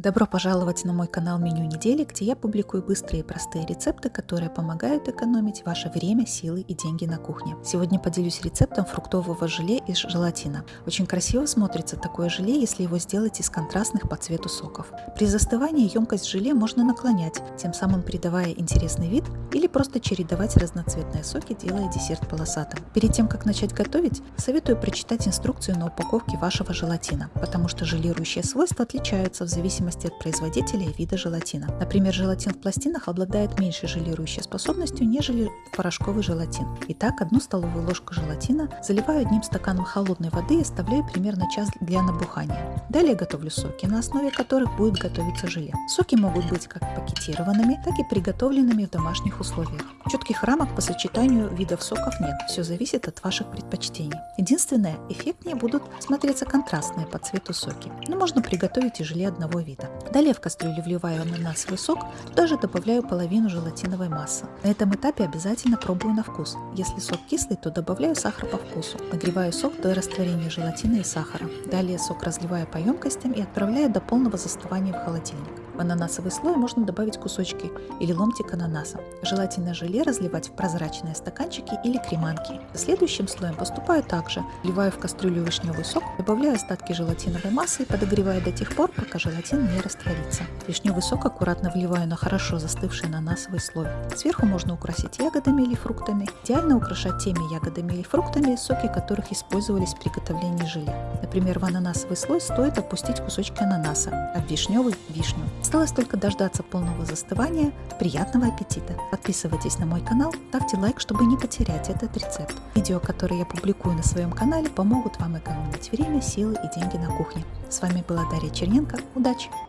Добро пожаловать на мой канал Меню недели, где я публикую быстрые и простые рецепты, которые помогают экономить ваше время, силы и деньги на кухне. Сегодня поделюсь рецептом фруктового желе из желатина. Очень красиво смотрится такое желе, если его сделать из контрастных по цвету соков. При застывании емкость желе можно наклонять, тем самым придавая интересный вид или просто чередовать разноцветные соки, делая десерт полосатым. Перед тем, как начать готовить, советую прочитать инструкцию на упаковке вашего желатина, потому что желирующие свойства отличаются в зависимости зависимости от производителя и вида желатина. Например, желатин в пластинах обладает меньшей желирующей способностью, нежели порошковый желатин. Итак, одну столовую ложку желатина заливаю одним стаканом холодной воды и оставляю примерно час для набухания. Далее готовлю соки, на основе которых будет готовиться желе. Соки могут быть как пакетированными, так и приготовленными в домашних условиях. Четких рамок по сочетанию видов соков нет, все зависит от ваших предпочтений. Единственное, эффектнее будут смотреться контрастные по цвету соки, но можно приготовить и желе одного вида. Далее в кастрюлю вливаю ананасовый сок, туда же добавляю половину желатиновой массы. На этом этапе обязательно пробую на вкус. Если сок кислый, то добавляю сахар по вкусу. Нагреваю сок до растворения желатина и сахара. Далее сок разливаю по емкостям и отправляю до полного застывания в холодильник. В ананасовый слой можно добавить кусочки или ломтик ананаса. Желательно желе разливать в прозрачные стаканчики или креманки. Следующим слоем поступаю также. Вливаю в кастрюлю вишневый сок, добавляю остатки желатиновой массы и подогреваю до тех пор, пока желатин не растворится. Вишневый сок аккуратно вливаю на хорошо застывший ананасовый слой. Сверху можно украсить ягодами или фруктами. Идеально украшать теми ягодами или фруктами, соки которых использовались в приготовлении желе. Например, в ананасовый слой стоит опустить кусочки ананаса, а в вишневый – вишню. Осталось только дождаться полного застывания. Приятного аппетита! Подписывайтесь на мой канал, ставьте лайк, чтобы не потерять этот рецепт. Видео, которые я публикую на своем канале, помогут вам экономить время, силы и деньги на кухне. С вами была Дарья Черненко. Удачи!